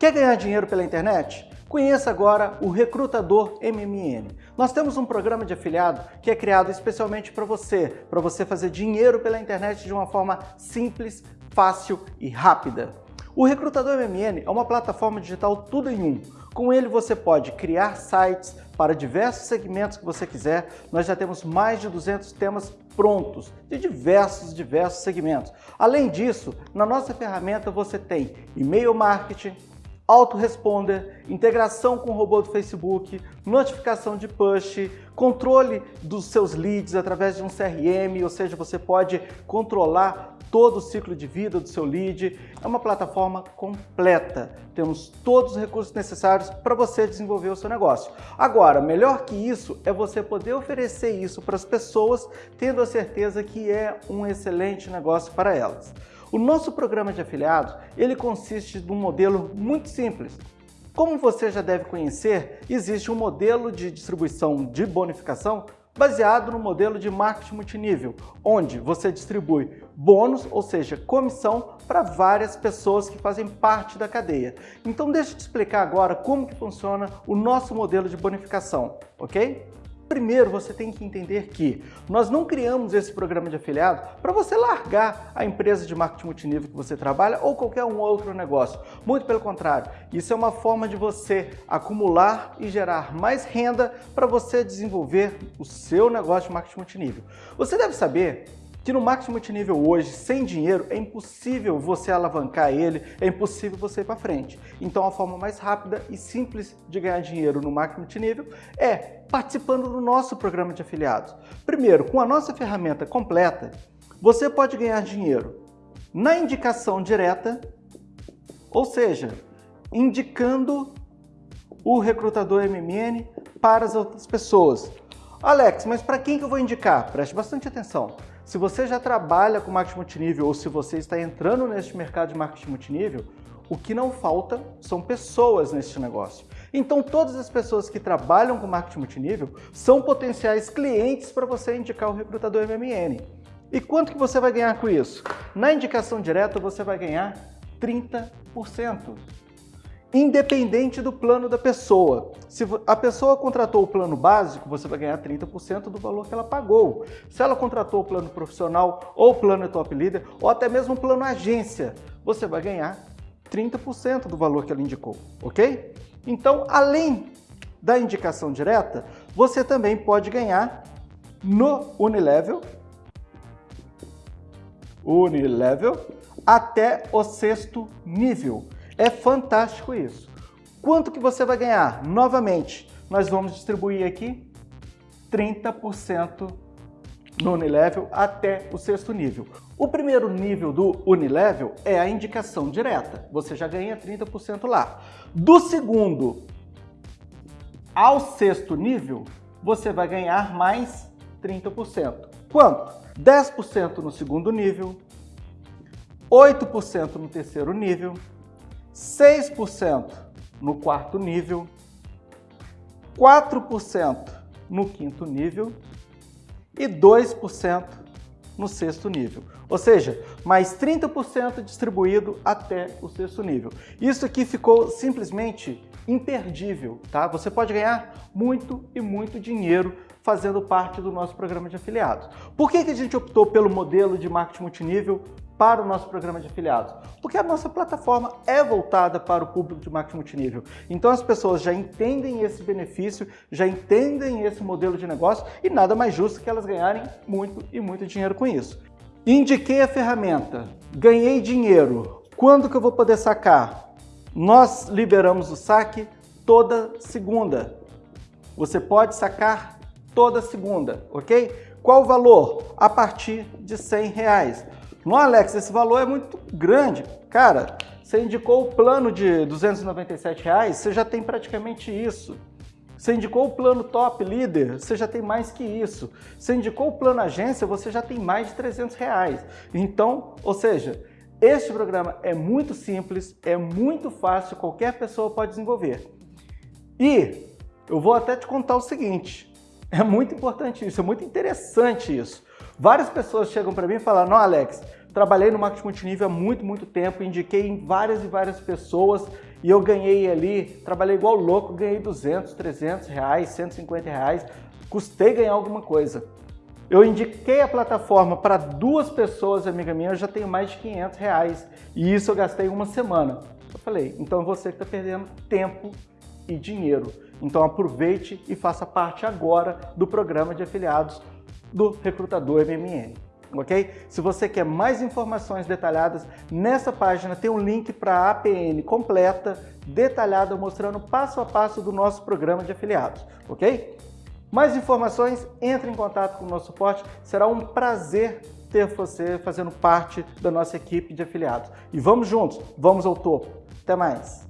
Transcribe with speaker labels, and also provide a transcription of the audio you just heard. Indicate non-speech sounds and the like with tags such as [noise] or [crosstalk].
Speaker 1: Quer ganhar dinheiro pela internet? Conheça agora o Recrutador MMN. Nós temos um programa de afiliado que é criado especialmente para você, para você fazer dinheiro pela internet de uma forma simples, fácil e rápida. O Recrutador MMN é uma plataforma digital tudo em um. Com ele você pode criar sites para diversos segmentos que você quiser. Nós já temos mais de 200 temas prontos de diversos, diversos segmentos. Além disso, na nossa ferramenta você tem e-mail marketing, autoresponder, integração com o robô do Facebook, notificação de push, controle dos seus leads através de um CRM, ou seja, você pode controlar todo o ciclo de vida do seu lead. É uma plataforma completa. Temos todos os recursos necessários para você desenvolver o seu negócio. Agora, melhor que isso é você poder oferecer isso para as pessoas, tendo a certeza que é um excelente negócio para elas. O nosso programa de afiliados, ele consiste de um modelo muito simples. Como você já deve conhecer, existe um modelo de distribuição de bonificação baseado no modelo de marketing multinível, onde você distribui bônus, ou seja, comissão, para várias pessoas que fazem parte da cadeia. Então deixa eu te explicar agora como que funciona o nosso modelo de bonificação, ok? Primeiro, você tem que entender que nós não criamos esse programa de afiliado para você largar a empresa de marketing multinível que você trabalha ou qualquer um outro negócio. Muito pelo contrário, isso é uma forma de você acumular e gerar mais renda para você desenvolver o seu negócio de marketing multinível. Você deve saber que no marketing multinível hoje, sem dinheiro, é impossível você alavancar ele, é impossível você ir para frente. Então a forma mais rápida e simples de ganhar dinheiro no marketing multinível é participando do nosso programa de afiliados. Primeiro, com a nossa ferramenta completa, você pode ganhar dinheiro na indicação direta, ou seja, indicando o recrutador MMN para as outras pessoas. Alex, mas para quem que eu vou indicar? Preste bastante atenção. Se você já trabalha com marketing multinível ou se você está entrando neste mercado de marketing multinível, o que não falta são pessoas neste negócio. Então todas as pessoas que trabalham com marketing multinível são potenciais clientes para você indicar o recrutador MMN. E quanto que você vai ganhar com isso? Na indicação direta você vai ganhar 30% independente do plano da pessoa. Se a pessoa contratou o plano básico, você vai ganhar 30% do valor que ela pagou. Se ela contratou o plano profissional ou o plano top leader ou até mesmo o plano agência, você vai ganhar 30% do valor que ela indicou, ok? Então, além da indicação direta, você também pode ganhar no Unilevel, Unilevel até o sexto nível. É fantástico isso. Quanto que você vai ganhar? Novamente, nós vamos distribuir aqui 30% no Unilevel até o sexto nível. O primeiro nível do Unilevel é a indicação direta. Você já ganha 30% lá. Do segundo ao sexto nível, você vai ganhar mais 30%. Quanto? 10% no segundo nível, 8% no terceiro nível, 6% no quarto nível, 4% no quinto nível e 2% no sexto nível. Ou seja, mais 30% distribuído até o sexto nível. Isso aqui ficou simplesmente imperdível, tá? Você pode ganhar muito e muito dinheiro fazendo parte do nosso programa de afiliados. Por que, que a gente optou pelo modelo de marketing multinível para o nosso programa de afiliados? Porque a nossa plataforma é voltada para o público de marketing multinível. Então as pessoas já entendem esse benefício, já entendem esse modelo de negócio e nada mais justo que elas ganharem muito e muito dinheiro com isso. Indiquei a ferramenta, ganhei dinheiro. Quando que eu vou poder sacar? Nós liberamos o saque toda segunda. Você pode sacar toda segunda, ok? Qual o valor? A partir de 100 reais. No Alex, esse valor é muito grande. Cara, você indicou o plano de 297 reais, você já tem praticamente isso. Você indicou o plano top líder, você já tem mais que isso. Você indicou o plano agência, você já tem mais de 300 reais. Então, ou seja, este programa é muito simples, é muito fácil, qualquer pessoa pode desenvolver. E eu vou até te contar o seguinte, [laughs] é muito importante isso, é muito interessante isso. Várias pessoas chegam para mim e falam, não Alex, trabalhei no marketing multinível há muito, muito tempo, indiquei em várias e várias pessoas e eu ganhei ali, trabalhei igual louco, ganhei 200, 300 reais, 150 reais, custei ganhar alguma coisa. Eu indiquei a plataforma para duas pessoas, amiga minha, eu já tenho mais de 500 reais e isso eu gastei uma semana. Eu falei, então você está perdendo tempo e dinheiro. Então aproveite e faça parte agora do programa de afiliados do Recrutador MMN. Ok? Se você quer mais informações detalhadas, nessa página tem um link para a APN completa, detalhada, mostrando passo a passo do nosso programa de afiliados. Ok? Mais informações, entre em contato com o nosso suporte. Será um prazer ter você fazendo parte da nossa equipe de afiliados. E vamos juntos, vamos ao topo. Até mais!